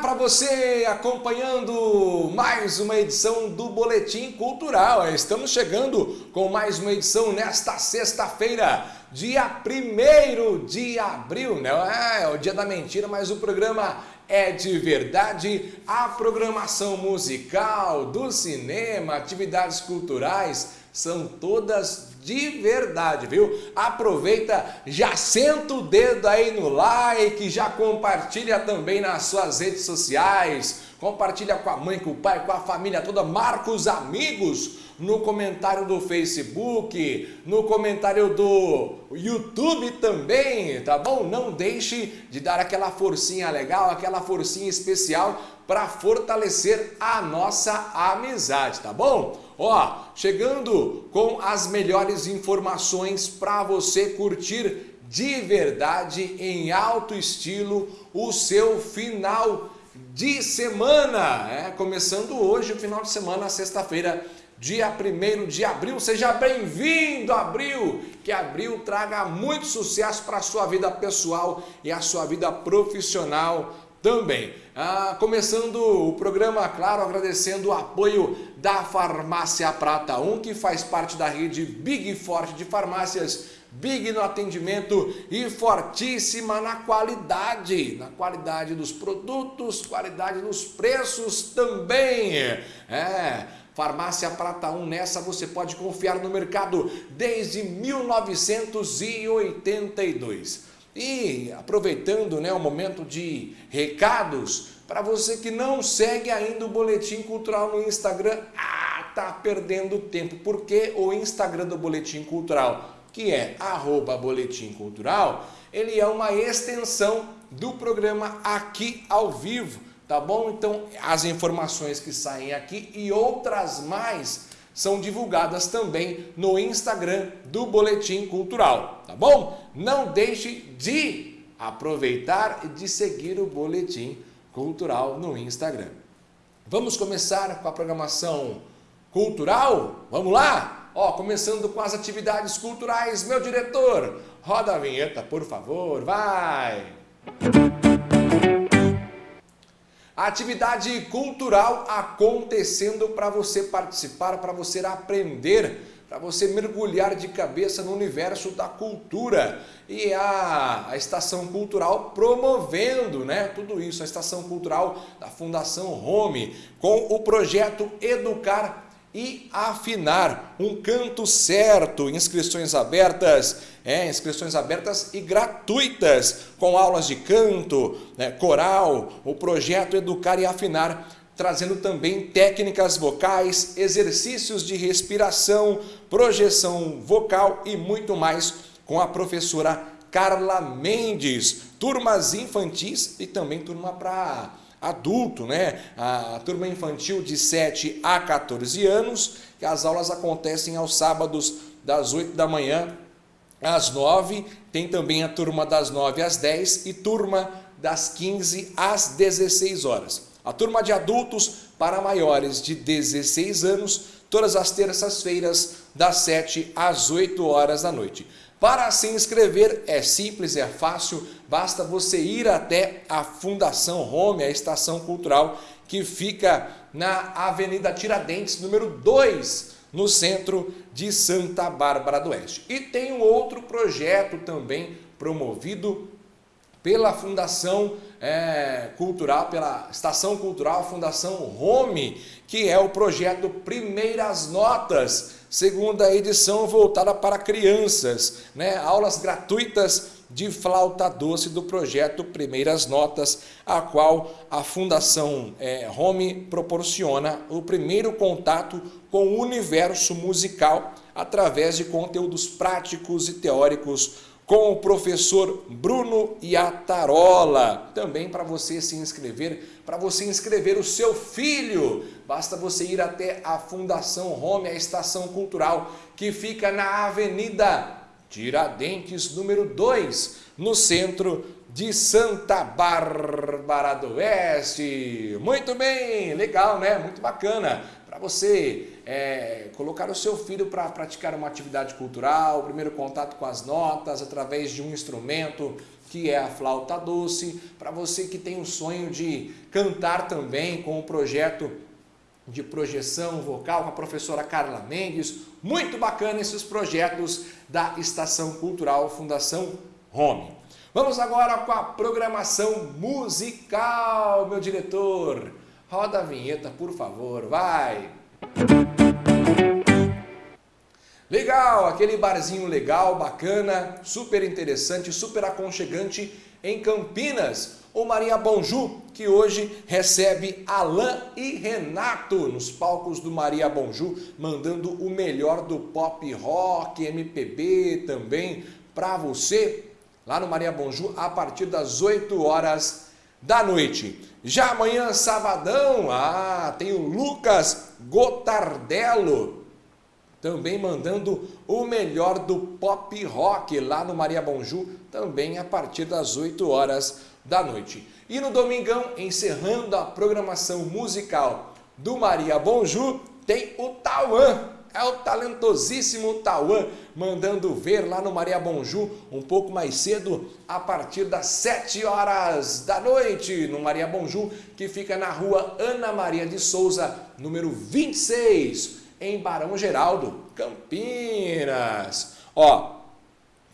Para você acompanhando mais uma edição do Boletim Cultural. Estamos chegando com mais uma edição nesta sexta-feira, dia 1 de abril, né? É, é o dia da mentira, mas o programa é de verdade. A programação musical, do cinema, atividades culturais são todas de verdade, viu? Aproveita, já senta o dedo aí no like, já compartilha também nas suas redes sociais, compartilha com a mãe, com o pai, com a família toda, marca os amigos no comentário do Facebook, no comentário do YouTube também, tá bom? Não deixe de dar aquela forcinha legal, aquela forcinha especial para fortalecer a nossa amizade, tá bom? Ó, chegando com as melhores informações para você curtir de verdade, em alto estilo, o seu final de semana. É, começando hoje o final de semana, sexta-feira, dia 1 de abril. Seja bem-vindo, abril! Que abril traga muito sucesso para a sua vida pessoal e a sua vida profissional também. Ah, começando o programa, claro, agradecendo o apoio da Farmácia Prata 1, que faz parte da rede Big Forte de farmácias Big no atendimento e fortíssima na qualidade, na qualidade dos produtos, qualidade dos preços também. É, Farmácia Prata 1, nessa você pode confiar no mercado desde 1982. E aproveitando né, o momento de recados, para você que não segue ainda o Boletim Cultural no Instagram, ah, tá perdendo tempo, porque o Instagram do Boletim Cultural, que é arroba Boletim Cultural, ele é uma extensão do programa aqui ao vivo, tá bom? Então, as informações que saem aqui e outras mais são divulgadas também no Instagram do Boletim Cultural, tá bom? Não deixe de aproveitar e de seguir o Boletim Cultural no Instagram. Vamos começar com a programação cultural? Vamos lá? Ó, começando com as atividades culturais, meu diretor, roda a vinheta, por favor, vai! Atividade cultural acontecendo para você participar, para você aprender, para você mergulhar de cabeça no universo da cultura. E a, a Estação Cultural promovendo né, tudo isso, a Estação Cultural da Fundação Home, com o projeto Educar e afinar. Um canto certo, inscrições abertas, é, inscrições abertas e gratuitas, com aulas de canto, né, coral, o projeto Educar e Afinar, trazendo também técnicas vocais, exercícios de respiração, projeção vocal e muito mais com a professora Carla Mendes. Turmas infantis e também turma para adulto, né? A turma infantil de 7 a 14 anos, que as aulas acontecem aos sábados das 8 da manhã às 9, tem também a turma das 9 às 10 e turma das 15 às 16 horas. A turma de adultos para maiores de 16 anos, todas as terças-feiras, das 7 às 8 horas da noite. Para se inscrever é simples, é fácil, basta você ir até a Fundação Home, a estação cultural que fica na Avenida Tiradentes, número 2, no centro de Santa Bárbara do Oeste. E tem um outro projeto também promovido pela Fundação é, Cultural, pela Estação Cultural Fundação Home, que é o projeto Primeiras Notas, segunda edição voltada para crianças, né? aulas gratuitas de flauta doce do projeto Primeiras Notas, a qual a Fundação é, Home proporciona o primeiro contato com o universo musical através de conteúdos práticos e teóricos com o professor Bruno Iatarola. Também para você se inscrever, para você inscrever o seu filho, basta você ir até a Fundação Home, a estação cultural, que fica na Avenida Tiradentes, número 2, no centro de Santa Bárbara do Oeste. Muito bem, legal, né? Muito bacana você é, colocar o seu filho para praticar uma atividade cultural, o primeiro contato com as notas através de um instrumento que é a flauta doce, para você que tem o sonho de cantar também com o projeto de projeção vocal com a professora Carla Mendes. Muito bacana esses projetos da Estação Cultural Fundação Home. Vamos agora com a programação musical, meu diretor. Roda a vinheta, por favor, vai! Legal, aquele barzinho legal, bacana, super interessante, super aconchegante em Campinas. O Maria Bonjú, que hoje recebe Alain e Renato nos palcos do Maria Bonjú, mandando o melhor do pop rock, MPB também para você, lá no Maria Bonjú, a partir das 8 horas da noite. Já amanhã, sabadão, ah, tem o Lucas Gotardello, também mandando o melhor do pop rock lá no Maria Bonjú, também a partir das 8 horas da noite. E no domingão, encerrando a programação musical do Maria Bonjú, tem o Tauan, é o talentosíssimo Tauan, mandando ver lá no Maria Bonjú, um pouco mais cedo, a partir das 7 horas da noite, no Maria Bonjú, que fica na rua Ana Maria de Souza, número 26, em Barão Geraldo, Campinas. Ó,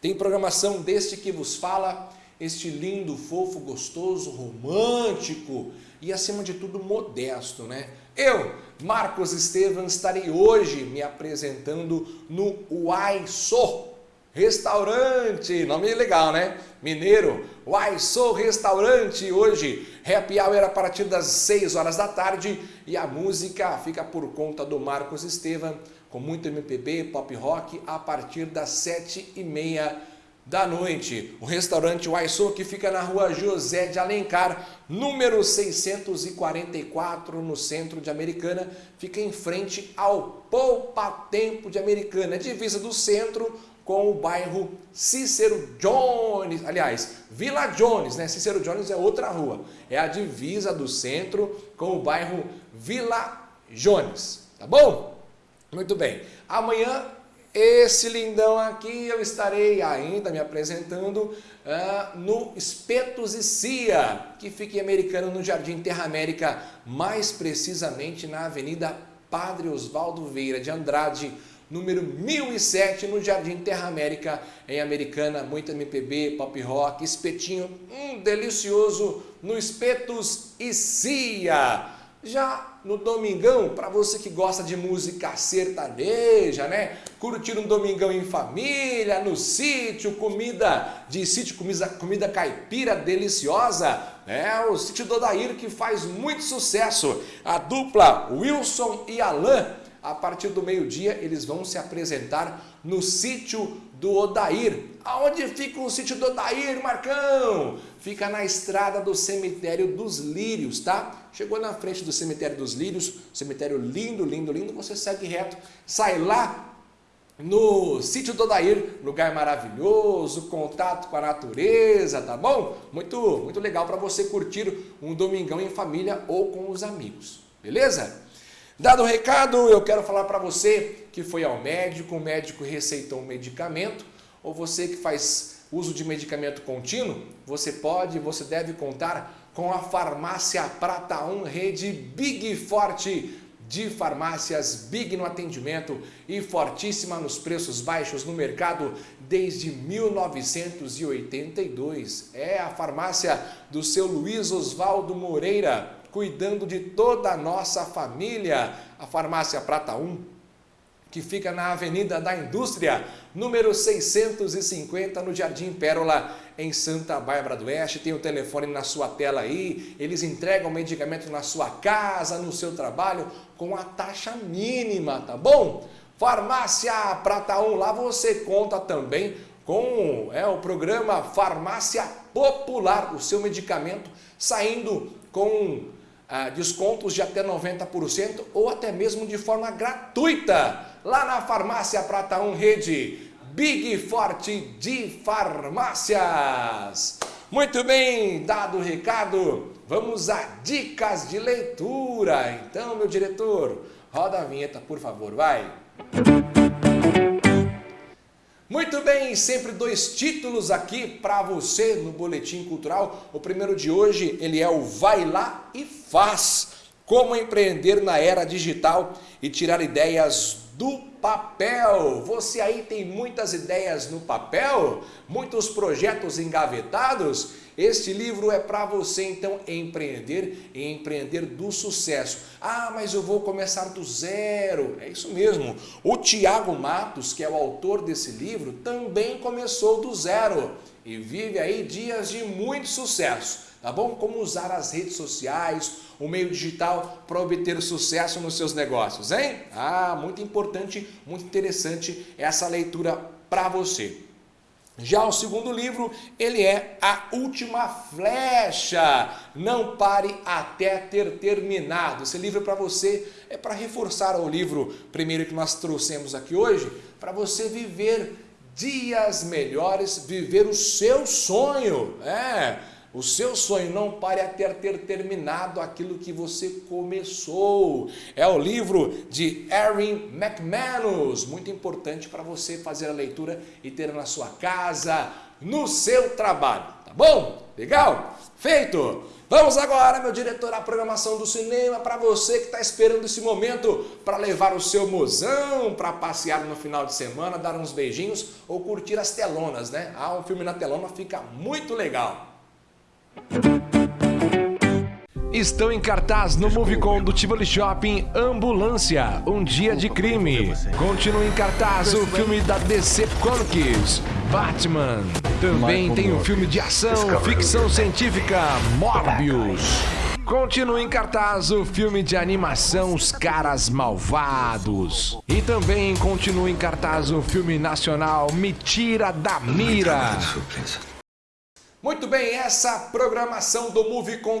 tem programação deste que vos fala, este lindo, fofo, gostoso, romântico e acima de tudo modesto, né? Eu, Marcos Estevam, estarei hoje me apresentando no Uai Sou Restaurante, nome legal, né? Mineiro, Uai Sou Restaurante, hoje, happy hour a partir das 6 horas da tarde. E a música fica por conta do Marcos Estevam, com muito MPB, pop rock, a partir das 7 e meia da noite. O restaurante Uai Sou, que fica na rua José de Alencar, número 644, no centro de Americana, fica em frente ao Poupa Tempo de Americana, divisa do centro com o bairro Cícero Jones, aliás, Vila Jones, né? Cícero Jones é outra rua, é a divisa do centro com o bairro Vila Jones, tá bom? Muito bem, amanhã esse lindão aqui eu estarei ainda me apresentando uh, no Espetos e Cia, que fica em Americana no Jardim Terra América, mais precisamente na Avenida Padre Osvaldo Vieira de Andrade, número 1007, no Jardim Terra América, em Americana, muito MPB, pop rock, espetinho, um delicioso, no Espetos e Cia. Já no domingão, para você que gosta de música sertaneja, né? Curtir um domingão em família, no sítio, comida de sítio, comida, comida caipira deliciosa, é o sítio do Odair que faz muito sucesso. A dupla Wilson e Alain a partir do meio-dia eles vão se apresentar no sítio do Odair. Aonde fica o sítio do Odair, Marcão? Fica na estrada do cemitério dos Lírios, tá? Chegou na frente do cemitério dos Lírios, cemitério lindo, lindo, lindo, você segue reto, sai lá no sítio do Odair, lugar maravilhoso, contato com a natureza, tá bom? Muito, muito legal para você curtir um domingão em família ou com os amigos, beleza? Dado o recado, eu quero falar para você que foi ao médico, o médico receitou um medicamento, ou você que faz uso de medicamento contínuo, você pode, você deve contar com a Farmácia Prata 1, rede Big Forte de farmácias, big no atendimento e fortíssima nos preços baixos no mercado desde 1982. É a farmácia do seu Luiz Oswaldo Moreira, cuidando de toda a nossa família. A Farmácia Prata 1, que fica na Avenida da Indústria, número 650, no Jardim Pérola, em Santa Bárbara do Oeste. Tem o telefone na sua tela aí, eles entregam medicamento na sua casa, no seu trabalho, com a taxa mínima, tá bom? Farmácia Prata 1, lá você conta também com é, o programa Farmácia Popular, o seu medicamento saindo com ah, descontos de até 90% ou até mesmo de forma gratuita lá na Farmácia Prata 1 Rede Big Forte de Farmácias. Muito bem, dado o recado, vamos a dicas de leitura. Então, meu diretor, roda a vinheta, por favor, vai. Muito bem, sempre dois títulos aqui para você no Boletim Cultural. O primeiro de hoje, ele é o Vai Lá e Faz. Como empreender na era digital e tirar ideias do papel. Você aí tem muitas ideias no papel? Muitos projetos engavetados? Este livro é para você então empreender e empreender do sucesso. Ah, mas eu vou começar do zero. É isso mesmo. O Tiago Matos, que é o autor desse livro, também começou do zero e vive aí dias de muito sucesso tá bom? Como usar as redes sociais, o meio digital para obter sucesso nos seus negócios, hein? Ah, muito importante, muito interessante essa leitura para você. Já o segundo livro, ele é A Última Flecha. Não pare até ter terminado. Esse livro é para você, é para reforçar o livro primeiro que nós trouxemos aqui hoje, para você viver dias melhores, viver o seu sonho. É, o seu sonho não pare até ter terminado aquilo que você começou. É o livro de Erin McManus, muito importante para você fazer a leitura e ter na sua casa, no seu trabalho. Tá bom? Legal? Feito! Vamos agora, meu diretor, à programação do cinema para você que está esperando esse momento para levar o seu mozão para passear no final de semana, dar uns beijinhos ou curtir as telonas, né? Ah, um filme na telona fica muito legal. Estão em cartaz no Movicon do Tivoli Shopping Ambulância, Um Dia de Crime. Continua em cartaz o filme da DC Comics, Batman. Também tem o filme de ação, ficção científica, Morbius. Continua em cartaz o filme de animação Os Caras Malvados. E também continua em cartaz o filme nacional Me Tira da Mira. Muito bem, essa programação do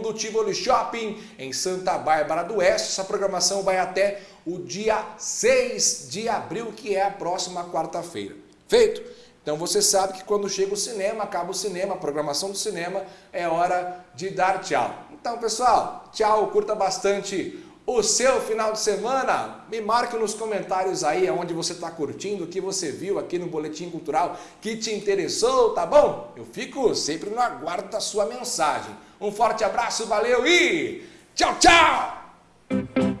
do Tivoli Shopping em Santa Bárbara do Oeste, essa programação vai até o dia 6 de abril, que é a próxima quarta-feira. Feito? Então você sabe que quando chega o cinema, acaba o cinema, a programação do cinema, é hora de dar tchau. Então pessoal, tchau, curta bastante o seu final de semana. Me marque nos comentários aí onde você está curtindo, o que você viu aqui no Boletim Cultural que te interessou, tá bom? Eu fico sempre no aguardo da sua mensagem. Um forte abraço, valeu e tchau, tchau!